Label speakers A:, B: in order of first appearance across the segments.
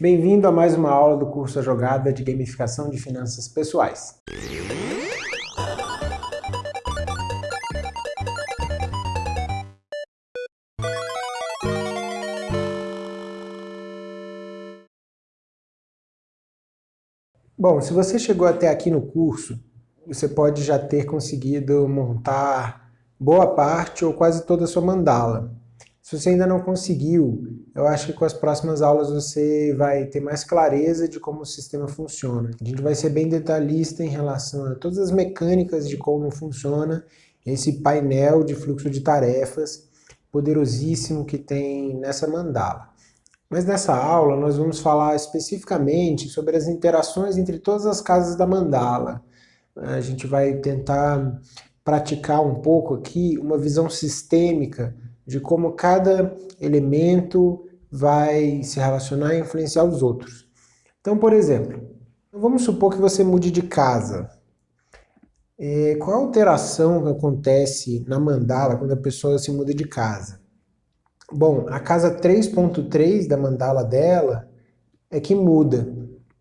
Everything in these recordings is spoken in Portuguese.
A: Bem-vindo a mais uma aula do curso A Jogada de Gamificação de Finanças Pessoais. Bom, se você chegou até aqui no curso, você pode já ter conseguido montar boa parte ou quase toda a sua mandala. Se você ainda não conseguiu, eu acho que com as próximas aulas você vai ter mais clareza de como o sistema funciona. A gente vai ser bem detalhista em relação a todas as mecânicas de como funciona esse painel de fluxo de tarefas poderosíssimo que tem nessa mandala. Mas nessa aula nós vamos falar especificamente sobre as interações entre todas as casas da mandala. A gente vai tentar praticar um pouco aqui uma visão sistêmica de como cada elemento vai se relacionar e influenciar os outros. Então, por exemplo, vamos supor que você mude de casa. É, qual a alteração que acontece na mandala quando a pessoa se muda de casa? Bom, a casa 3.3 da mandala dela é que muda,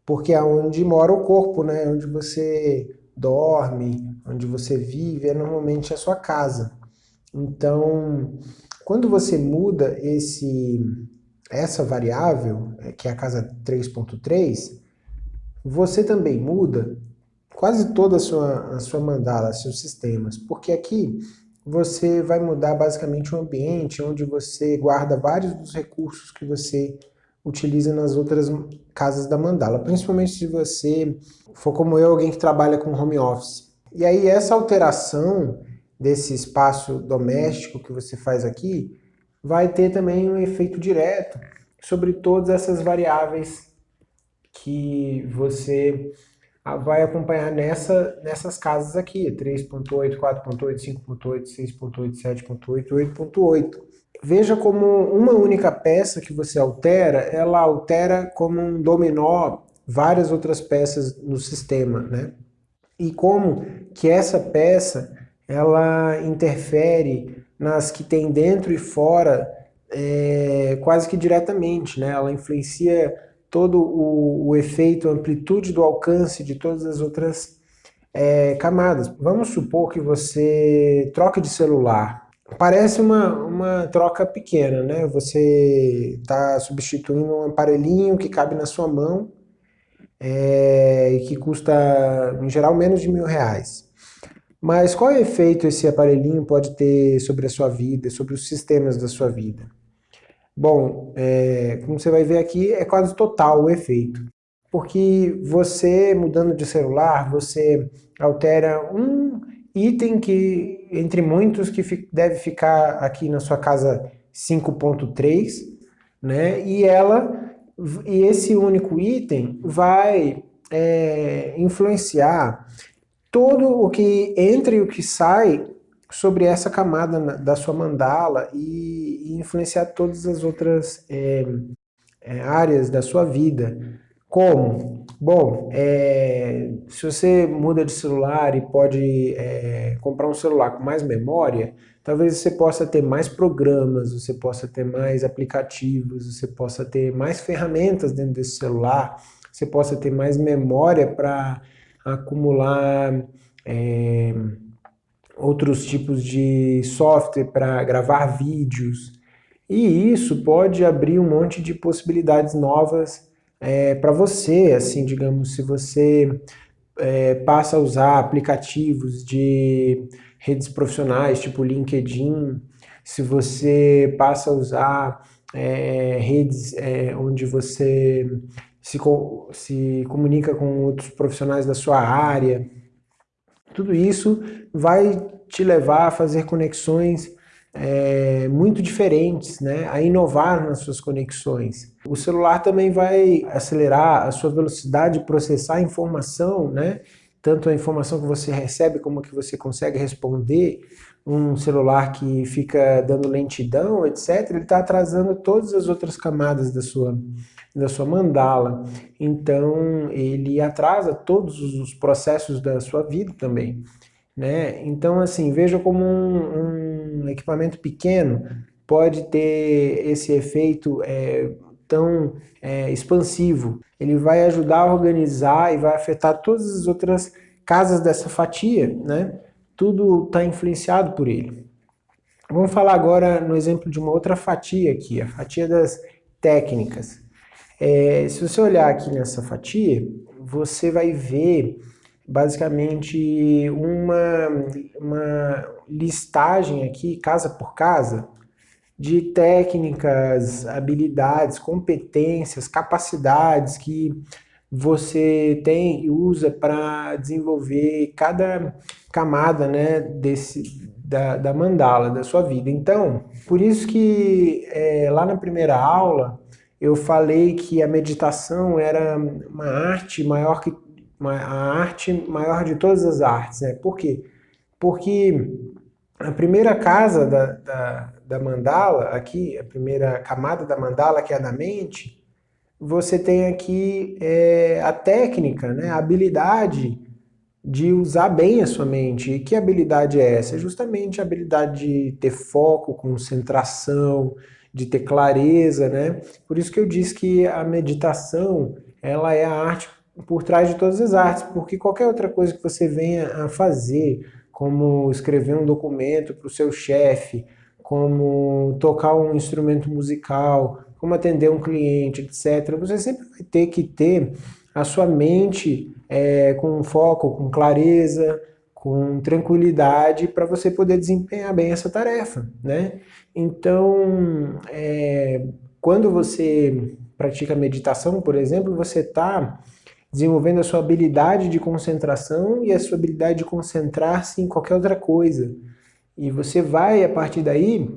A: porque é onde mora o corpo, né? onde você dorme, onde você vive, é normalmente a sua casa. Então, quando você muda esse, essa variável, é, que é a casa 3.3, você também muda quase toda a sua, a sua mandala, seus sistemas, porque aqui você vai mudar basicamente o ambiente onde você guarda vários dos recursos que você utiliza nas outras casas da mandala, principalmente se você for como eu, alguém que trabalha com home office. E aí essa alteração desse espaço doméstico que você faz aqui vai ter também um efeito direto sobre todas essas variáveis que você vai acompanhar nessa, nessas casas aqui, 3.8, 4.8, 5.8, 6.8, 7.8, 8.8. Veja como uma única peça que você altera, ela altera como um dominó várias outras peças no sistema, né? E como que essa peça, ela interfere nas que tem dentro e fora é, quase que diretamente, né? Ela influencia todo o, o efeito, a amplitude do alcance de todas as outras é, camadas. Vamos supor que você troca de celular. Parece uma, uma troca pequena, né? Você está substituindo um aparelhinho que cabe na sua mão é, e que custa, em geral, menos de mil reais. Mas qual efeito esse aparelhinho pode ter sobre a sua vida, sobre os sistemas da sua vida? Bom, é, como você vai ver aqui, é quase total o efeito. Porque você, mudando de celular, você altera um item que, entre muitos, que deve ficar aqui na sua casa 5.3, né? E ela, e esse único item vai é, influenciar todo o que entra e o que sai sobre essa camada da sua mandala e, e influenciar todas as outras é, é, áreas da sua vida. Como? Bom, é, se você muda de celular e pode é, comprar um celular com mais memória, talvez você possa ter mais programas, você possa ter mais aplicativos, você possa ter mais ferramentas dentro desse celular, você possa ter mais memória para acumular é, outros tipos de software para gravar vídeos. E isso pode abrir um monte de possibilidades novas é, para você, assim, digamos, se você é, passa a usar aplicativos de redes profissionais, tipo LinkedIn, se você passa a usar é, redes é, onde você se, se comunica com outros profissionais da sua área, tudo isso vai te levar a fazer conexões é, muito diferentes, né? a inovar nas suas conexões. O celular também vai acelerar a sua velocidade de processar a informação, né? tanto a informação que você recebe como a que você consegue responder. Um celular que fica dando lentidão, etc., ele está atrasando todas as outras camadas da sua, da sua mandala. Então, ele atrasa todos os processos da sua vida também. Né? Então, assim, veja como um, um equipamento pequeno pode ter esse efeito é, tão é, expansivo. Ele vai ajudar a organizar e vai afetar todas as outras casas dessa fatia, né? Tudo está influenciado por ele. Vamos falar agora no exemplo de uma outra fatia aqui, a fatia das técnicas. É, se você olhar aqui nessa fatia, você vai ver basicamente uma, uma listagem aqui, casa por casa, de técnicas, habilidades, competências, capacidades que você tem e usa para desenvolver cada camada né, desse, da, da, mandala, da sua vida. Então, por isso que é, lá na primeira aula eu falei que a meditação era uma arte maior que a arte maior de todas as artes. Né? Por quê? Porque a primeira casa da, da, da mandala, aqui, a primeira camada da mandala, que é a da mente, você tem aqui é, a técnica, né, a habilidade de usar bem a sua mente. E que habilidade é essa? É justamente a habilidade de ter foco, concentração, de ter clareza, né? Por isso que eu disse que a meditação, ela é a arte por trás de todas as artes, porque qualquer outra coisa que você venha a fazer, como escrever um documento para o seu chefe, como tocar um instrumento musical, como atender um cliente, etc. Você sempre vai ter que ter a sua mente é, com foco, com clareza, com tranquilidade para você poder desempenhar bem essa tarefa, né? Então, é, quando você pratica meditação, por exemplo, você está desenvolvendo a sua habilidade de concentração e a sua habilidade de concentrar-se em qualquer outra coisa. E você vai, a partir daí,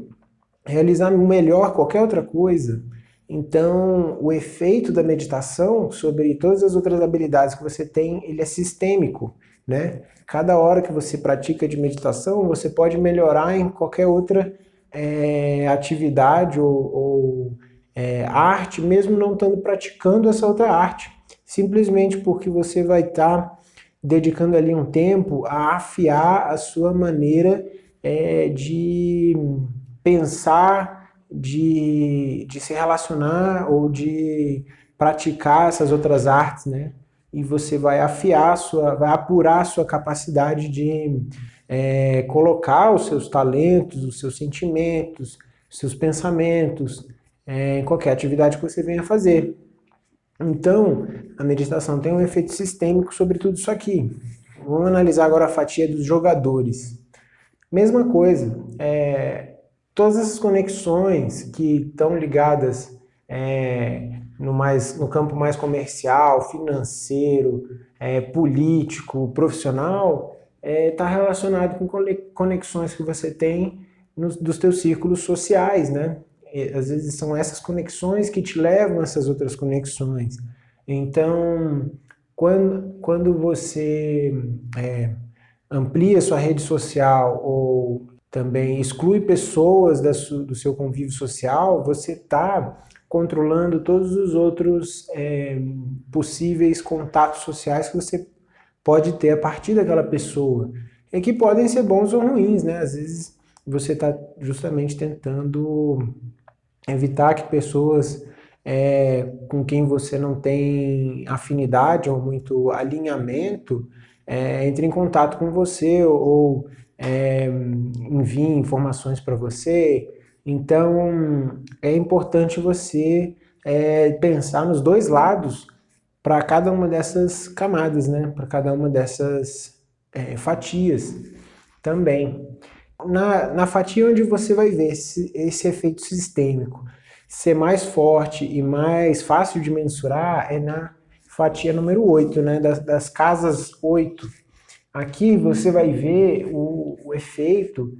A: realizar melhor qualquer outra coisa. Então, o efeito da meditação sobre todas as outras habilidades que você tem, ele é sistêmico, né? Cada hora que você pratica de meditação, você pode melhorar em qualquer outra é, atividade ou, ou é, arte, mesmo não estando praticando essa outra arte. Simplesmente porque você vai estar tá dedicando ali um tempo a afiar a sua maneira é, de pensar de, de se relacionar ou de praticar essas outras artes, né? E você vai afiar, sua, vai apurar a sua capacidade de é, colocar os seus talentos, os seus sentimentos, os seus pensamentos é, em qualquer atividade que você venha fazer. Então, a meditação tem um efeito sistêmico sobre tudo isso aqui. Vamos analisar agora a fatia dos jogadores. Mesma coisa, é, todas essas conexões que estão ligadas é, no, mais, no campo mais comercial, financeiro, é, político, profissional, está é, tá relacionado com conexões que você tem nos, dos teus círculos sociais, né? E, às vezes são essas conexões que te levam a essas outras conexões. Então, quando, quando você é, amplia sua rede social ou também exclui pessoas do seu convívio social, você está controlando todos os outros é, possíveis contatos sociais que você pode ter a partir daquela pessoa. E que podem ser bons ou ruins, né? Às vezes você está justamente tentando evitar que pessoas é, com quem você não tem afinidade ou muito alinhamento é, entrem em contato com você ou é, envie informações para você. Então, é importante você é, pensar nos dois lados para cada uma dessas camadas, né? para cada uma dessas é, fatias também. Na, na fatia onde você vai ver esse, esse efeito sistêmico ser mais forte e mais fácil de mensurar é na fatia número 8, né? das, das casas 8 Aqui você vai ver o, efeito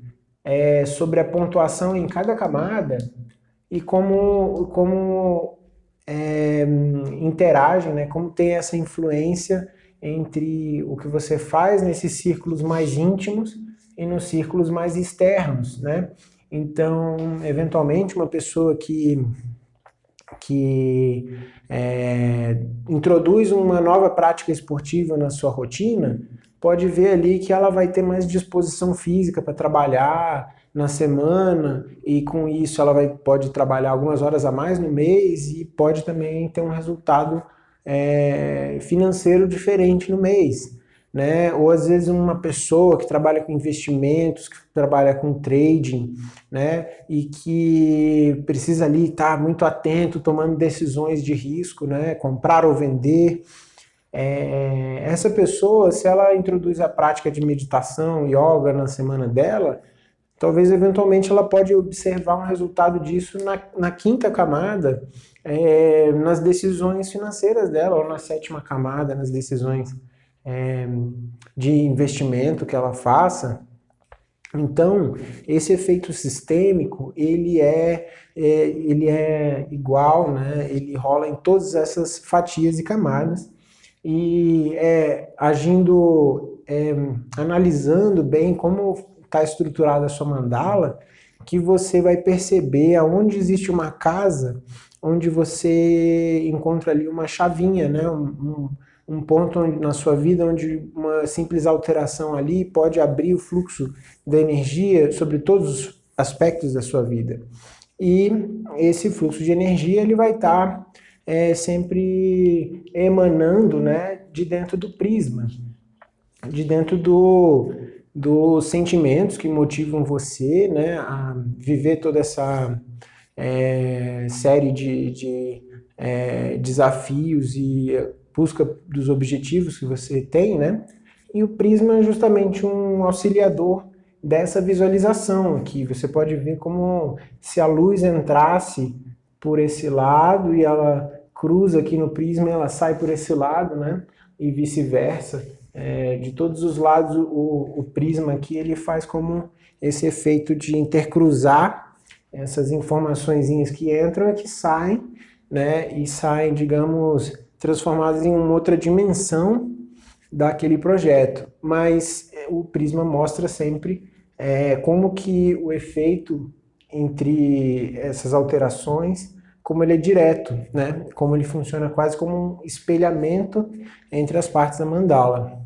A: é, sobre a pontuação em cada camada e como, como é, interagem, né, como tem essa influência entre o que você faz nesses círculos mais íntimos e nos círculos mais externos. Né? Então, eventualmente, uma pessoa que, que é, introduz uma nova prática esportiva na sua rotina, pode ver ali que ela vai ter mais disposição física para trabalhar, na semana e com isso ela vai, pode trabalhar algumas horas a mais no mês e pode também ter um resultado é, financeiro diferente no mês. Né? Ou às vezes uma pessoa que trabalha com investimentos, que trabalha com trading, né? E que precisa ali estar muito atento, tomando decisões de risco, né? Comprar ou vender. É, essa pessoa, se ela introduz a prática de meditação, yoga na semana dela, talvez eventualmente ela pode observar um resultado disso na, na quinta camada, é, nas decisões financeiras dela, ou na sétima camada, nas decisões é, de investimento que ela faça. Então, esse efeito sistêmico, ele é, é, ele é igual, né? ele rola em todas essas fatias e camadas, e é, agindo, é, analisando bem como está estruturada a sua mandala, que você vai perceber aonde existe uma casa, onde você encontra ali uma chavinha, né? um, um, um ponto onde, na sua vida onde uma simples alteração ali pode abrir o fluxo da energia sobre todos os aspectos da sua vida. E esse fluxo de energia ele vai estar tá, é, sempre emanando né, de dentro do prisma, de dentro do, dos sentimentos que motivam você né, a viver toda essa é, série de, de é, desafios e busca dos objetivos que você tem, né? E o prisma é justamente um auxiliador dessa visualização aqui. Você pode ver como se a luz entrasse por esse lado e ela cruza aqui no prisma, ela sai por esse lado, né? E vice-versa é, de todos os lados o, o, prisma aqui ele faz como esse efeito de intercruzar essas informações que entram e que saem, né, e saem, digamos, transformadas em uma outra dimensão daquele projeto. Mas é, o prisma mostra sempre é, como que o efeito entre essas alterações, como ele é direto, né? como ele funciona quase como um espelhamento entre as partes da mandala.